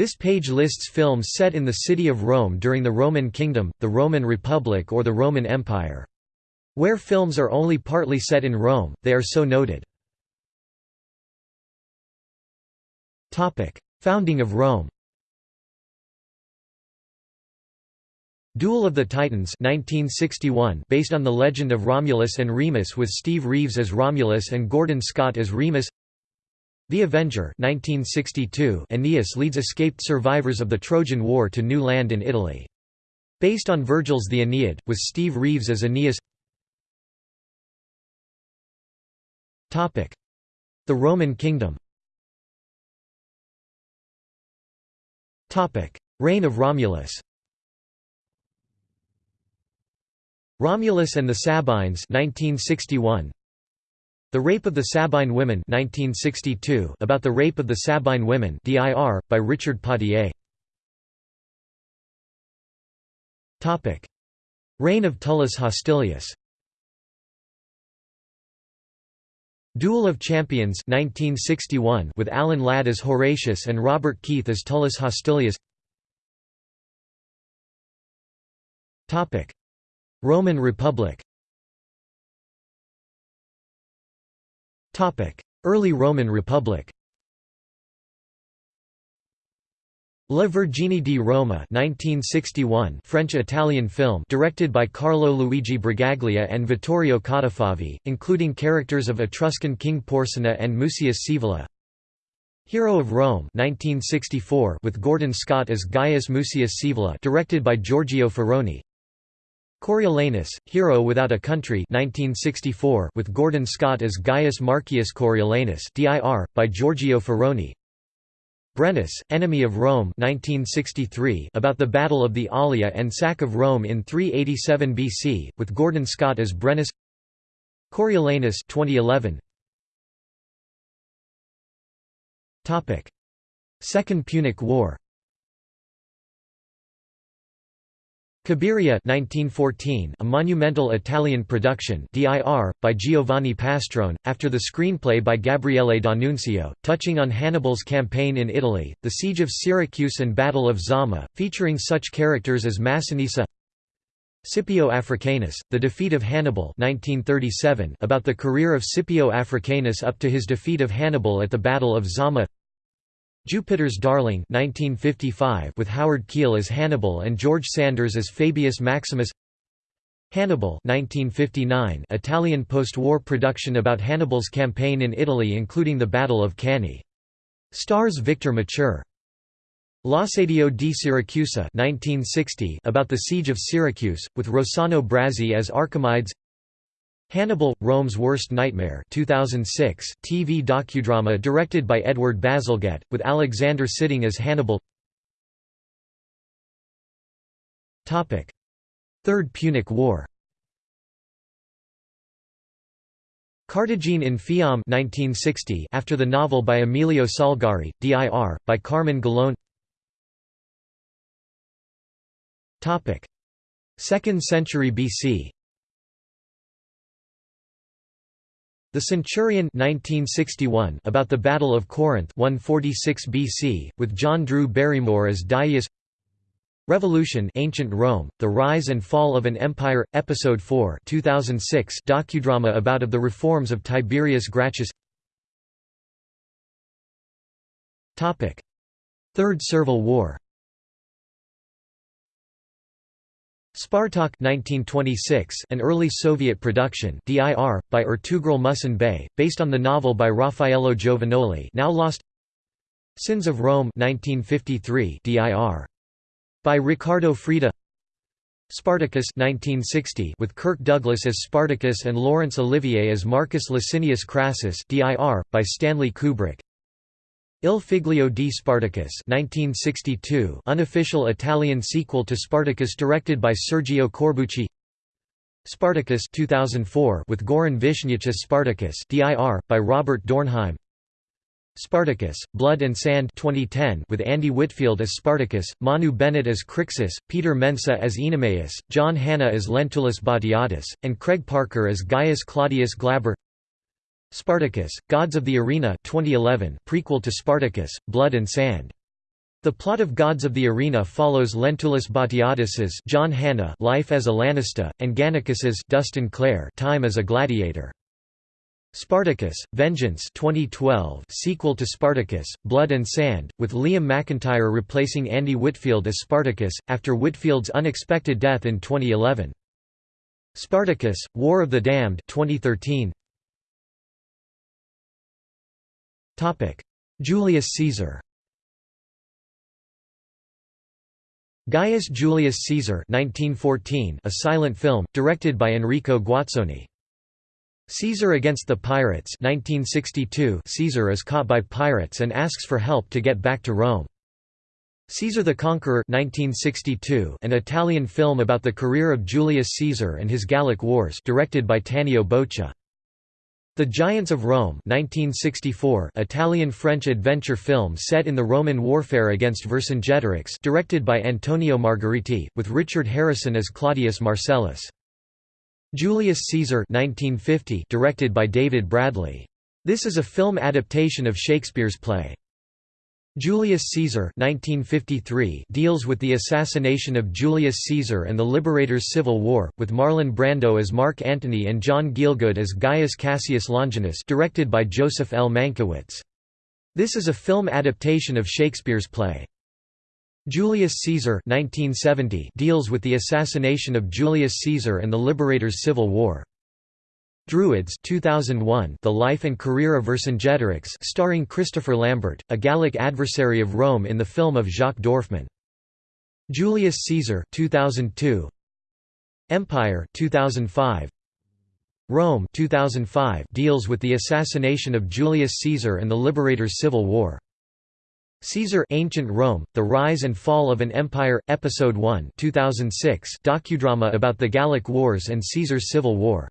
This page lists films set in the city of Rome during the Roman Kingdom, the Roman Republic or the Roman Empire. Where films are only partly set in Rome, they are so noted. Founding of Rome Duel of the Titans 1961 based on the legend of Romulus and Remus with Steve Reeves as Romulus and Gordon Scott as Remus The Avenger 1962 Aeneas leads escaped survivors of the Trojan War to new land in Italy. Based on Virgil's The Aeneid, with Steve Reeves as Aeneas. The Roman Kingdom. Reign of Romulus. Romulus and the Sabines 1961 The Rape of the Sabine Women 1962 about the rape of the Sabine women DIR by Richard Pottier. Reign of Tullus Hostilius. Duel of Champions 1961 with Alan Ladd as Horatius and Robert Keith as Tullus Hostilius. Topic. Roman Republic Early Roman Republic La Vergine di Roma 1961 French-Italian film directed by Carlo Luigi Bragaglia and Vittorio Cottafavi, including characters of Etruscan King Porsena and Mucius Scaevola Hero of Rome 1964 with Gordon Scott as Gaius Mucius Scaevola directed by Giorgio Ferroni Coriolanus, Hero Without a Country 1964 with Gordon Scott as Gaius Marcius Coriolanus DIR, by Giorgio Ferroni. Brennus, Enemy of Rome 1963 about the Battle of the Allia and sack of Rome in 387 BC, with Gordon Scott as Brennus Coriolanus 2011 Second Punic War Cabiria 1914, a monumental Italian production DIR, by Giovanni Pastrone, after the screenplay by Gabriele D'Annunzio, touching on Hannibal's campaign in Italy, the Siege of Syracuse and Battle of Zama, featuring such characters as Massinissa Scipio Africanus, The Defeat of Hannibal 1937, about the career of Scipio Africanus up to his defeat of Hannibal at the Battle of Zama Jupiter's Darling 1955 with Howard Keel as Hannibal and George Sanders as Fabius Maximus Hannibal 1959 Italian post-war production about Hannibal's campaign in Italy including the Battle of Cannae. Stars Victor Mature. L'assedio di Siracusa 1960 about the Siege of Syracuse, with Rossano Brazzi as Archimedes Hannibal, Rome's Worst Nightmare 2006 TV docudrama directed by Edward Bazalgette, with Alexander Siddig as Hannibal. Third Punic War Cartagine in Fiamme 1960 after the novel by Emilio Salgari, D.I.R., by Carmine Gallone. 2nd century BC The Centurion 1961 about the Battle of Corinth 146 BC, with John Drew Barrymore as Dias. Revolution Ancient Rome, The Rise and Fall of an Empire, Episode 4 2006 docudrama about of the reforms of Tiberius Gracchus. Third Servile War Spartak 1926, an early Soviet production DIR, by Ertugrul Muhsin Bey, based on the novel by Raffaello Giovagnoli now lost. Sins of Rome 1953 DIR. By Riccardo Freda Spartacus 1960 with Kirk Douglas as Spartacus and Laurence Olivier as Marcus Licinius Crassus DIR, by Stanley Kubrick Il Figlio di Spartacus 1962 unofficial Italian sequel to Spartacus directed by Sergio Corbucci. Spartacus 2004 with Goran Višnjić as Spartacus DIR, by Robert Dornhelm. Spartacus, Blood and Sand 2010 with Andy Whitfield as Spartacus, Manu Bennett as Crixus, Peter Mensah as Oenomaus, John Hannah as Lentulus Batiatus, and Craig Parker as Gaius Claudius Glaber Spartacus, Gods of the Arena 2011 prequel to Spartacus, Blood and Sand The plot of Gods of the Arena follows Lentulus Batiatus's John Hannah life as a Lanista, and Gannicus's Dustin Clare time as a gladiator. Spartacus, Vengeance 2012 sequel to Spartacus, Blood and Sand, with Liam McIntyre replacing Andy Whitfield as Spartacus, after Whitfield's unexpected death in 2011. Spartacus, War of the Damned 2013. Julius Caesar Gaius Julius Caesar 1914, a silent film, directed by Enrico Guazzoni. Caesar against the Pirates 1962 Caesar is caught by pirates and asks for help to get back to Rome. Caesar the Conqueror 1962, an Italian film about the career of Julius Caesar and his Gallic Wars directed by Tanio Boccia. The Giants of Rome 1964 Italian-French adventure film set in the Roman warfare against Vercingetorix directed by Antonio Margheriti, with Richard Harrison as Claudius Marcellus. Julius Caesar 1950 directed by David Bradley. This is a film adaptation of Shakespeare's play. Julius Caesar 1953 deals with the assassination of Julius Caesar and the Liberators' Civil War, with Marlon Brando as Mark Antony and John Gielgud as Gaius Cassius Longinus directed by Joseph L. Mankiewicz. This is a film adaptation of Shakespeare's play. Julius Caesar 1970 deals with the assassination of Julius Caesar and the Liberators' Civil War. Druids 2001 The Life and Career of Vercingetorix starring Christopher Lambert, a Gallic adversary of Rome in the film of Jacques Dorfman. Julius Caesar 2002 Empire 2005 Rome 2005 deals with the assassination of Julius Caesar and the Liberators' Civil War. Caesar Ancient Rome, The Rise and Fall of an Empire, Episode 1 2006 docudrama about the Gallic Wars and Caesar's Civil War.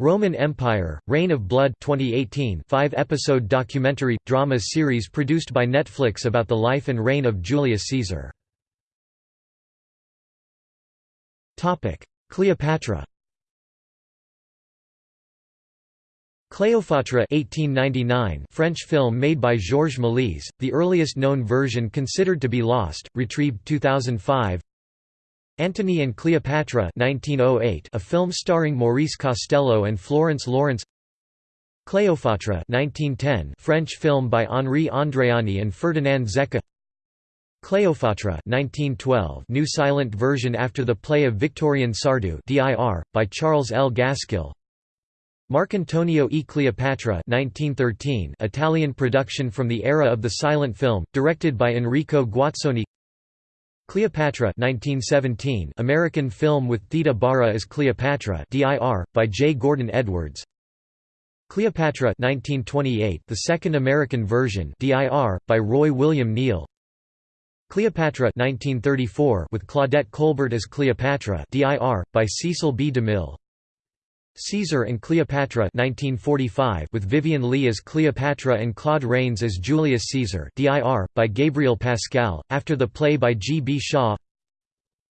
Roman Empire, Reign of Blood 2018 five-episode documentary, drama series produced by Netflix about the life and reign of Julius Caesar. Cleopatra Cléopâtre 1899 French film made by Georges Méliès, the earliest known version considered to be lost, retrieved 2005 Antony and Cleopatra 1908, a film starring Maurice Costello and Florence Lawrence. Cleopatra 1910, French film by Henri Andréani and Ferdinand Zecca. Cleopatra 1912, new silent version after the play of Victorien Sardou DIR, by Charles L. Gaskill. Marcantonio e Cleopatra 1913, Italian production from the era of the silent film, directed by Enrico Guazzoni Cleopatra 1917 American film with Theda Bara as Cleopatra DIR, by J. Gordon Edwards Cleopatra 1928 the second American version DIR, by Roy William Neill Cleopatra 1934 with Claudette Colbert as Cleopatra DIR, by Cecil B. DeMille Caesar and Cleopatra 1945 with Vivien Leigh as Cleopatra and Claude Rains as Julius Caesar DIR, by Gabriel Pascal, after the play by G. B. Shaw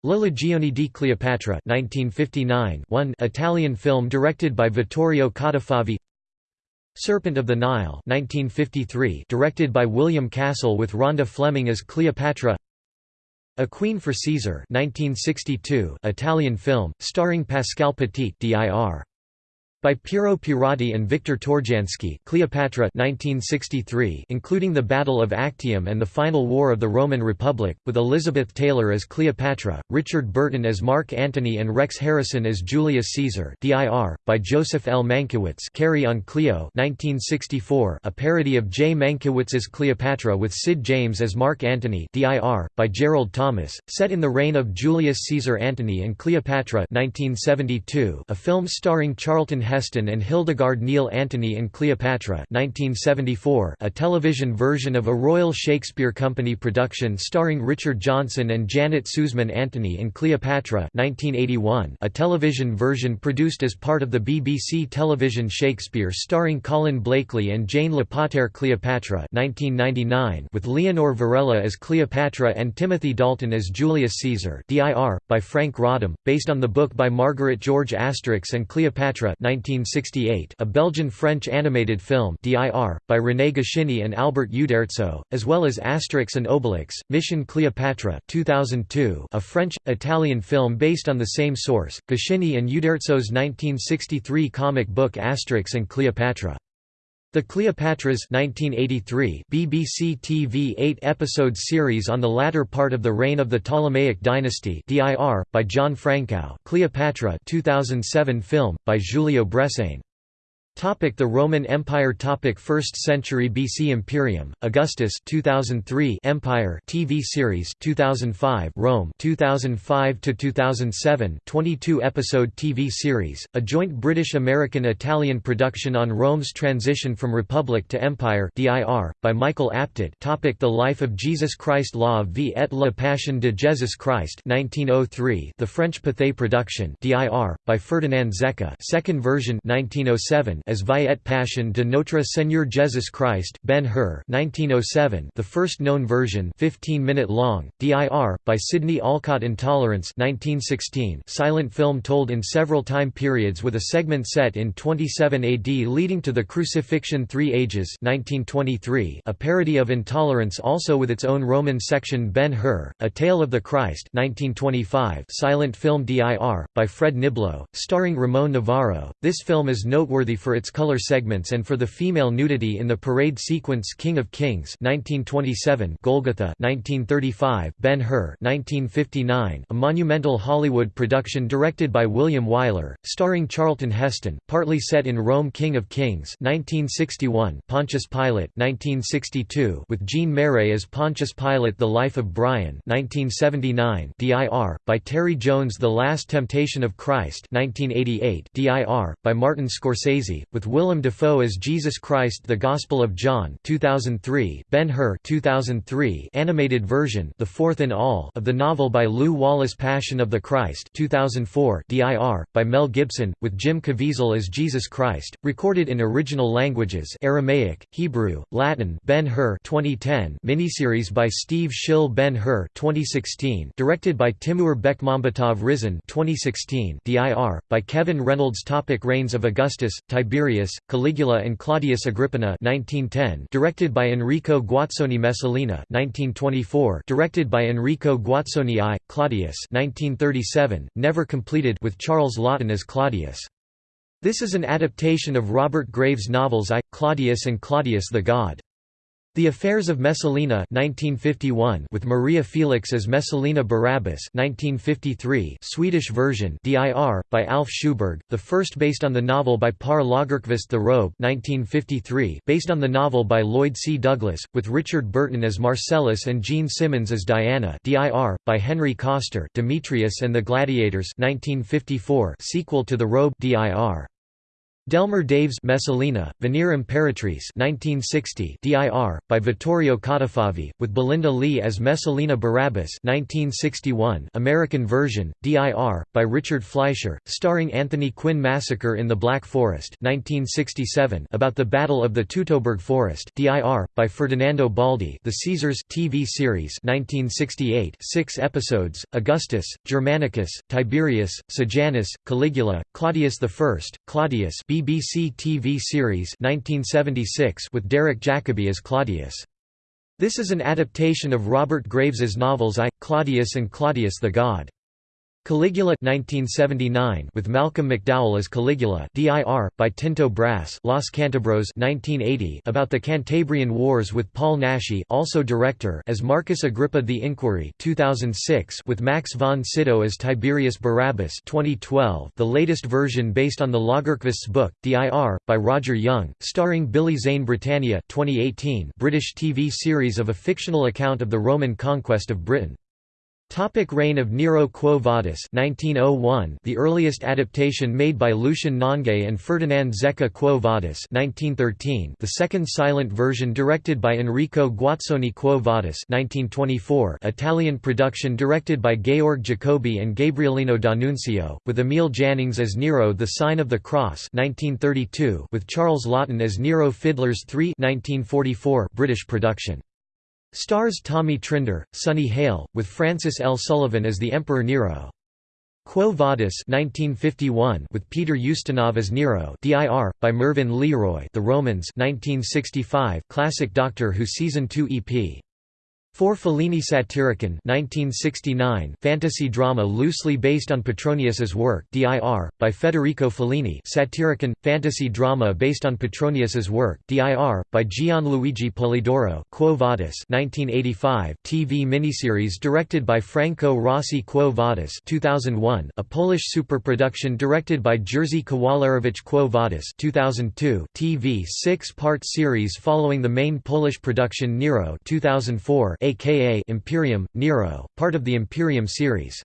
La Legione di Cleopatra 1959 one Italian film directed by Vittorio Cottafavi Serpent of the Nile 1953 directed by William Castle with Rhonda Fleming as Cleopatra A Queen for Caesar 1962 Italian film, starring Pascal Petit DIR by Piero Pierotti and Victor Tourjansky Cleopatra 1963 including the Battle of Actium and the Final War of the Roman Republic, with Elizabeth Taylor as Cleopatra, Richard Burton as Mark Antony and Rex Harrison as Julius Caesar DIR, by Joseph L. Mankiewicz Carry on Cleo 1964 a parody of J. Mankiewicz's Cleopatra with Sid James as Mark Antony DIR, by Gerald Thomas, set in the reign of Julius Caesar Antony and Cleopatra 1972 a film starring Charlton Heston and Hildegard Neil Antony and Cleopatra 1974, a television version of a Royal Shakespeare Company production starring Richard Johnson and Janet Suzman Antony and Cleopatra 1981, a television version produced as part of the BBC television Shakespeare starring Colin Blakely and Jane Lapotaire Cleopatra 1999, with Leonor Varela as Cleopatra and Timothy Dalton as Julius Caesar DIR, by Franc Roddam, based on the book by Margaret George Asterix and Cleopatra 19 1968, a Belgian-French animated film (DIR) by René Goscinny and Albert Uderzo, as well as Asterix and Obelix: Mission Cleopatra (2002), a French-Italian film based on the same source, Goscinny and Uderzo's 1963 comic book Asterix and Cleopatra. The Cleopatras 1983 BBC TV 8-episode series on the latter part of the reign of the Ptolemaic dynasty DIR, by John Frankau. Cleopatra 2007 film, by Giulio Bressanè Topic the Roman Empire. Topic 1st century BC Imperium Augustus 2003 Empire TV series 2005 Rome 2005 to 2007 22 episode TV series a joint British American Italian production on Rome's transition from republic to empire DIR by Michael Apted. Topic The Life of Jesus Christ. La vie et la Passion de Jesus Christ 1903 The French Pathé production DIR by Ferdinand Zecca. Second version 1907 as Vie et Passion de Notre Seigneur Jesus Christ Ben Hur 1907 the first known version 15 minute long, DIR, by Sidney Olcott Intolerance 1916 silent film told in several time periods with a segment set in 27 AD leading to the Crucifixion Three Ages 1923 a parody of Intolerance also with its own Roman section Ben Hur, A Tale of the Christ 1925 silent film DIR, by Fred Niblo, starring Ramon Novarro. This film is noteworthy for its color segments and for the female nudity in the parade sequence King of Kings 1927 Golgotha 1935 Ben-Hur 1959 a monumental Hollywood production directed by William Wyler, starring Charlton Heston, partly set in Rome King of Kings 1961 Pontius Pilate 1962 with Jean Marais as Pontius Pilate The Life of Brian 1979 DIR, by Terry Jones The Last Temptation of Christ 1988 DIR, by Martin Scorsese, with Willem Dafoe as Jesus Christ The Gospel of John 2003 Ben-Hur 2003 animated version the fourth in all of the novel by Lew Wallace Passion of the Christ 2004 DIR, by Mel Gibson, with Jim Caviezel as Jesus Christ, recorded in original languages Aramaic, Hebrew, Latin Ben-Hur 2010 miniseries by Steve Shill Ben-Hur 2016 directed by Timur Bekmambetov Risen 2016 DIR, by Kevin Reynolds Topic Reigns of Augustus, Tiberius Tiberius, Caligula and Claudius Agrippina 1910 directed by Enrico Guazzoni Messalina 1924 directed by Enrico Guazzoni I, Claudius 1937, never completed with Charles Laughton as Claudius. This is an adaptation of Robert Graves' novels I, Claudius and Claudius the God. The Affairs of Messalina 1951 with Maria Felix as Messalina Barabbas 1953 Swedish version DIR, by Alf Sjöberg, the first based on the novel by Pär Lagerkvist The Robe 1953 based on the novel by Lloyd C. Douglas, with Richard Burton as Marcellus and Jean Simmons as Diana DIR, by Henry Koster Demetrius and the Gladiators 1954 sequel to The Robe DIR. Delmer Daves Messalina, Venere Imperatrice 1960 DIR, by Vittorio Cottafavi, with Belinda Lee as Messalina Barabbas 1961 American version, DIR, by Richard Fleischer, starring Anthony Quinn Massacre in the Black Forest 1967 about the Battle of the Teutoburg Forest DIR, by Ferdinando Baldi The Caesars TV series 1968 six episodes, Augustus, Germanicus, Tiberius, Sejanus, Caligula, Claudius I, Claudius B BBC TV series 1976 with Derek Jacobi as Claudius. This is an adaptation of Robert Graves's novels I, Claudius and Claudius the God. Caligula 1979 with Malcolm McDowell as Caligula DIR by Tinto Brass Los Cantabros 1980 about the Cantabrian Wars with Paul Naschy also director as Marcus Agrippa The Inquiry 2006 with Max von Sydow as Tiberius Barabbas 2012 the latest version based on the Lagerkvist's book DIR by Roger Young starring Billy Zane Britannia 2018 British TV series of a fictional account of the Roman conquest of Britain Topic reign of Nero Quo Vadis 1901 the earliest adaptation made by Lucien Nonguet and Ferdinand Zecca Quo Vadis 1913 the second silent version directed by Enrico Guazzoni Quo Vadis 1924 Italian production directed by Georg Jacoby and Gabrielino D'Annunzio, with Emil Jannings as Nero The Sign of the Cross 1932 with Charles Laughton as Nero Fiddlers 3 1944 British production Stars Tommy Trinder, Sonny Hale, with Francis L. Sullivan as the Emperor Nero. Quo Vadis 1951 with Peter Ustinov as Nero DIR, by Mervyn LeRoy The Romans 1965 classic Doctor Who Season 2 EP for Fellini Satyricon 1969 fantasy drama loosely based on Petronius's work DIR, by Federico Fellini Satyricon, fantasy drama based on Petronius's work DIR, by Gianluigi Polidoro Quo Vadis 1985 TV miniseries directed by Franco Rossi Quo Vadis 2001 a Polish superproduction directed by Jerzy Kawalerowicz Quo Vadis 2002 TV six-part series following the main Polish production Nero 2004 aka Imperium, Nero, part of the Imperium series.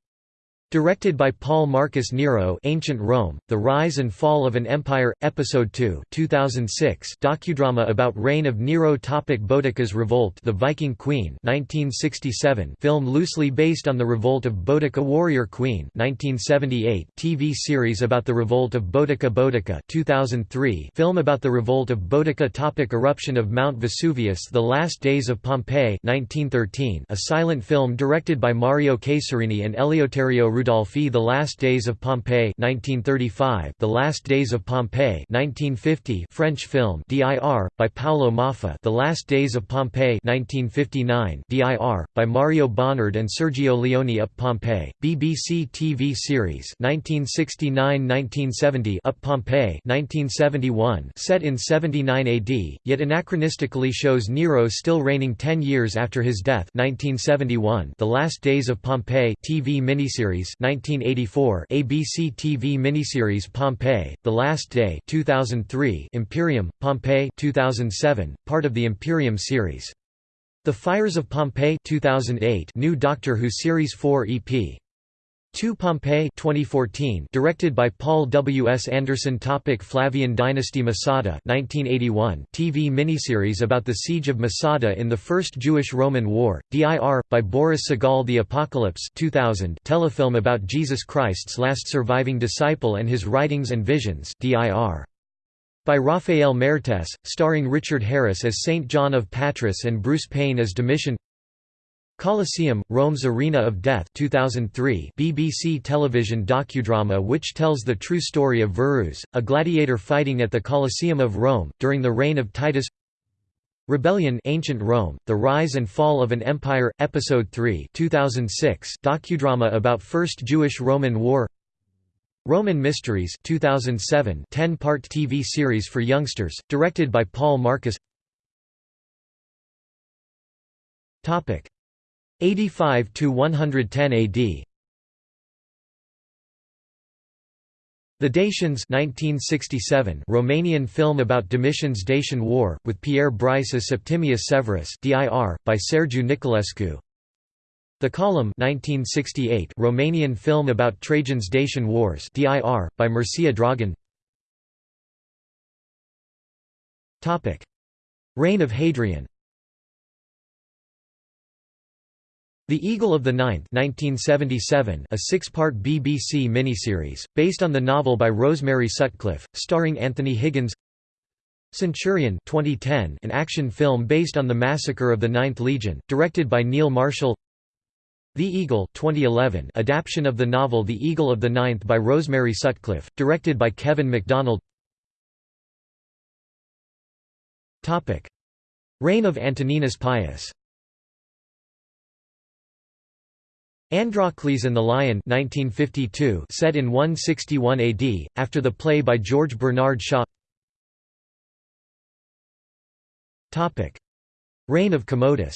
Directed by Paul Marcus Nero Ancient Rome, The Rise and Fall of an Empire, Episode 2 2006 docudrama about reign of Nero topic Boudica's Revolt The Viking Queen 1967 film loosely based on the revolt of Boudica Warrior Queen 1978 TV series about the revolt of Boudica Boudica 2003 film about the revolt of Boudica topic Eruption of Mount Vesuvius The Last Days of Pompeii 1913 a silent film directed by Mario Caserini and Eleuterio Rodolfi The Last Days of Pompeii 1935 The Last Days of Pompeii 1950 French film DIR by Paolo Moffa The Last Days of Pompeii 1959 DIR by Mario Bonnard and Sergio Leone Up Pompeii BBC TV series 1969-1970 Up Pompeii 1971 set in 79 AD yet anachronistically shows Nero still reigning 10 years after his death 1971 The Last Days of Pompeii TV miniseries 1984 ABC TV miniseries Pompeii, The Last Day 2003 Imperium, Pompeii 2007, part of the Imperium series. The Fires of Pompeii 2008 New Doctor Who Series 4 EP 2 Pompeii 2014 directed by Paul W. S. Anderson topic Flavian dynasty Masada 1981 TV miniseries about the siege of Masada in the First Jewish-Roman War, DIR, by Boris Sagal The Apocalypse 2000 telefilm about Jesus Christ's last surviving disciple and his writings and visions DIR. By Raffaele Mertes, starring Richard Harris as Saint John of Patmos and Bruce Payne as Domitian Colosseum, Rome's Arena of Death 2003 BBC television docudrama which tells the true story of Verus, a gladiator fighting at the Colosseum of Rome, during the reign of Titus. Rebellion Ancient Rome, The Rise and Fall of an Empire, Episode 3 2006 docudrama about First Jewish-Roman War. Roman Mysteries 2007 10-part TV series for youngsters, directed by Paul Marcus 85 to 110 AD. The Dacians 1967 Romanian film about Domitian's Dacian War, with Pierre Brice as Septimius Severus DIR, by Sergiu Nicolaescu The Column 1968 Romanian film about Trajan's Dacian Wars DIR, by Mircea Dragan. Reign of Hadrian The Eagle of the Ninth 1977, a six-part BBC miniseries, based on the novel by Rosemary Sutcliff, starring Anthony Higgins. Centurion 2010, an action film based on the massacre of the Ninth Legion, directed by Neil Marshall. The Eagle 2011, adaptation of the novel The Eagle of the Ninth by Rosemary Sutcliff, directed by Kevin MacDonald. Reign of Antoninus Pius Androcles and the Lion 1952 set in 161 AD, after the play by George Bernard Shaw. Reign of Commodus.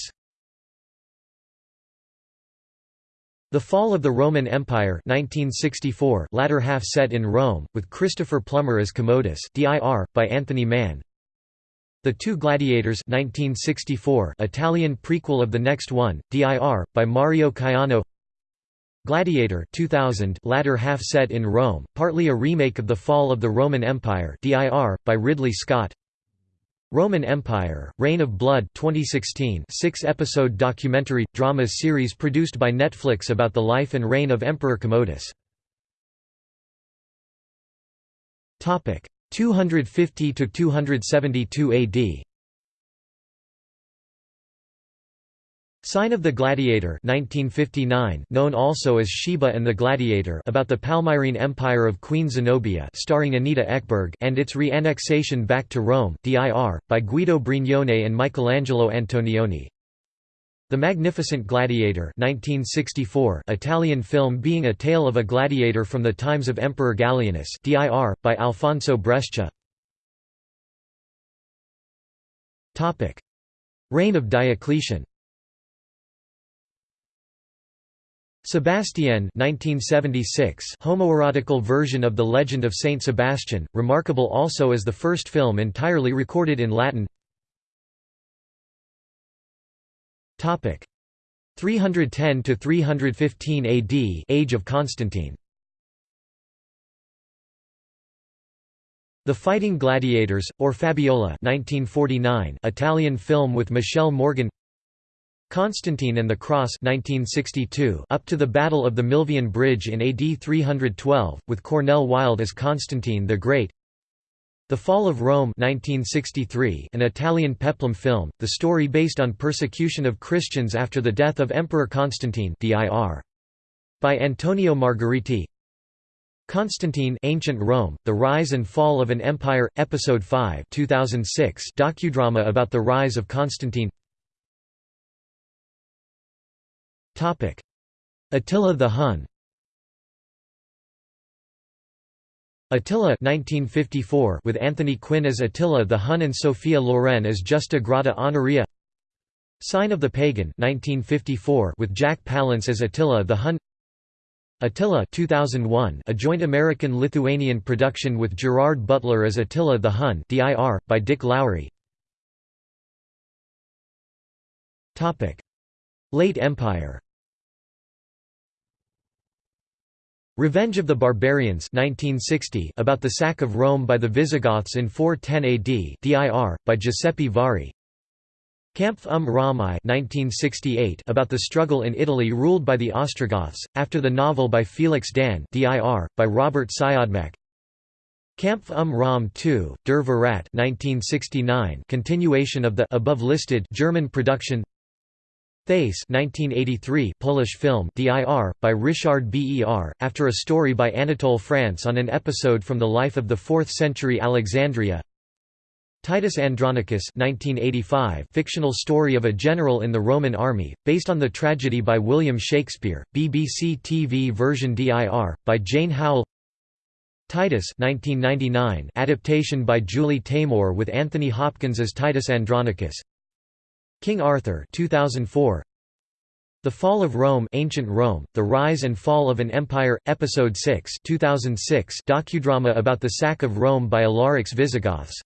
The Fall of the Roman Empire 1964 latter half set in Rome, with Christopher Plummer as Commodus DIR, by Anthony Mann. The Two Gladiators 1964 Italian prequel of the next one, DIR, by Mario Caiano Gladiator 2000 latter half set in Rome, partly a remake of The Fall of the Roman Empire DIR, by Ridley Scott Roman Empire, Reign of Blood 2016 six-episode documentary, drama series produced by Netflix about the life and reign of Emperor Commodus. 250–272 AD Sign of the Gladiator 1959, known also as Sheba and the Gladiator about the Palmyrene Empire of Queen Zenobia starring Anita Ekberg and its re-annexation back to Rome DIR, by Guido Brignone and Michelangelo Antonioni. The Magnificent Gladiator 1964 Italian film being a tale of a gladiator from the times of Emperor Gallienus DIR, by Alfonso Brescia Reign of Diocletian Sebastian 1976 homoerotical version of the Legend of Saint Sebastian, remarkable also as the first film entirely recorded in Latin. 310 to 315 AD Age of Constantine. The Fighting Gladiators, or Fabiola 1949 Italian film with Michelle Morgan Constantine and the Cross 1962 up to the Battle of the Milvian Bridge in AD 312, with Cornel Wilde as Constantine the Great. The Fall of Rome 1963 an Italian peplum film, the story based on persecution of Christians after the death of Emperor Constantine dir. by Antonio Margheriti. Constantine Ancient Rome, The Rise and Fall of an Empire, Episode 5 2006 docudrama about the rise of Constantine Attila the Hun. Attila 1954 with Anthony Quinn as Attila the Hun and Sophia Loren as Justa Grata Honoria. Sign of the Pagan 1954 with Jack Palance as Attila the Hun. Attila 2001 a joint American-Lithuanian production with Gerard Butler as Attila the Hun DIR, by Dick Lowry. Late Empire Revenge of the Barbarians 1960 about the sack of Rome by the Visigoths in 410 AD dir, by Giuseppe Vari. Kampf um Ramai 1968 about the struggle in Italy ruled by the Ostrogoths, after the novel by Felix Dahn dir, by Robert Siodmak Kampf um Rom II, Der Verrat 1969 continuation of the above-listed German production Thais 1983 Polish film DIR, by Richard Ber, after a story by Anatole France on an episode from the life of the 4th-century Alexandria. Titus Andronicus 1985 fictional story of a general in the Roman army, based on the tragedy by William Shakespeare, BBC TV version DIR, by Jane Howell. Titus 1999 adaptation by Julie Taymor with Anthony Hopkins as Titus Andronicus King Arthur 2004 The Fall of Rome Ancient Rome, The Rise and Fall of an Empire, Episode 6 2006 docudrama about the sack of Rome by Alaric's Visigoths.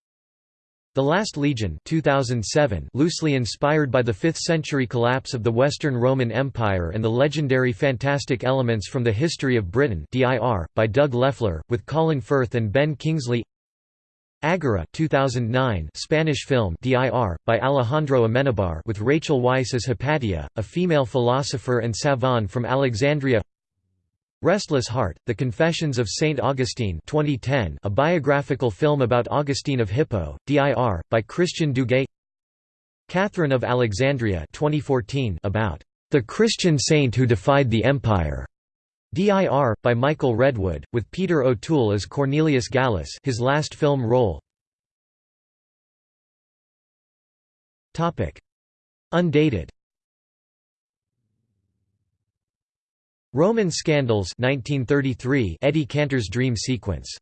The Last Legion 2007 loosely inspired by the 5th-century collapse of the Western Roman Empire and the legendary fantastic elements from the history of Britain DIR, by Doug Lefler with Colin Firth and Ben Kingsley Agora 2009 Spanish film DIR, by Alejandro Amenabar with Rachel Weisz as Hypatia, a female philosopher and savant from Alexandria Restless Heart, The Confessions of St. Augustine 2010 a biographical film about Augustine of Hippo, DIR, by Christian Duguay Catherine of Alexandria 2014 about the Christian saint who defied the empire DIR, by Michael Redwood, with Peter O'Toole as Cornelius Gallus his last film role. Undated. Roman Scandals 1933 Eddie Cantor's dream sequence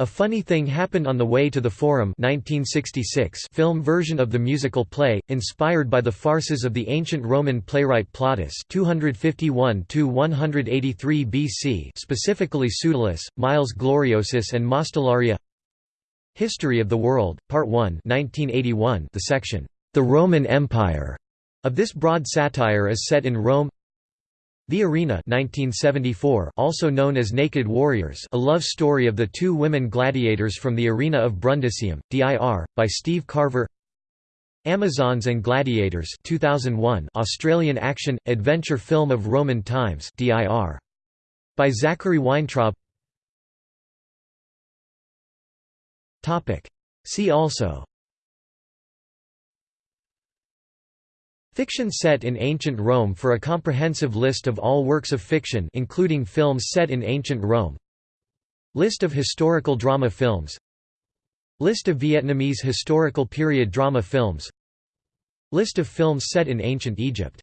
a Funny Thing Happened on the Way to the Forum 1966 film version of the musical play, inspired by the farces of the ancient Roman playwright Plautus 251–183 BC specifically Pseudolus, Miles Gloriosus and Mostellaria History of the World, Part 1 1981 the section, "'The Roman Empire' of this broad satire is set in Rome the Arena 1974, also known as Naked Warriors a love story of the two women gladiators from the Arena of Brundisium, DIR, by Steve Carver Amazons and Gladiators 2001 Australian action, adventure film of Roman times DIR. By Zachary Weintraub See also Fiction set in ancient Rome for a comprehensive list of all works of fiction including films set in ancient Rome. List of historical drama films. List of Vietnamese historical period drama films. List of films set in ancient Egypt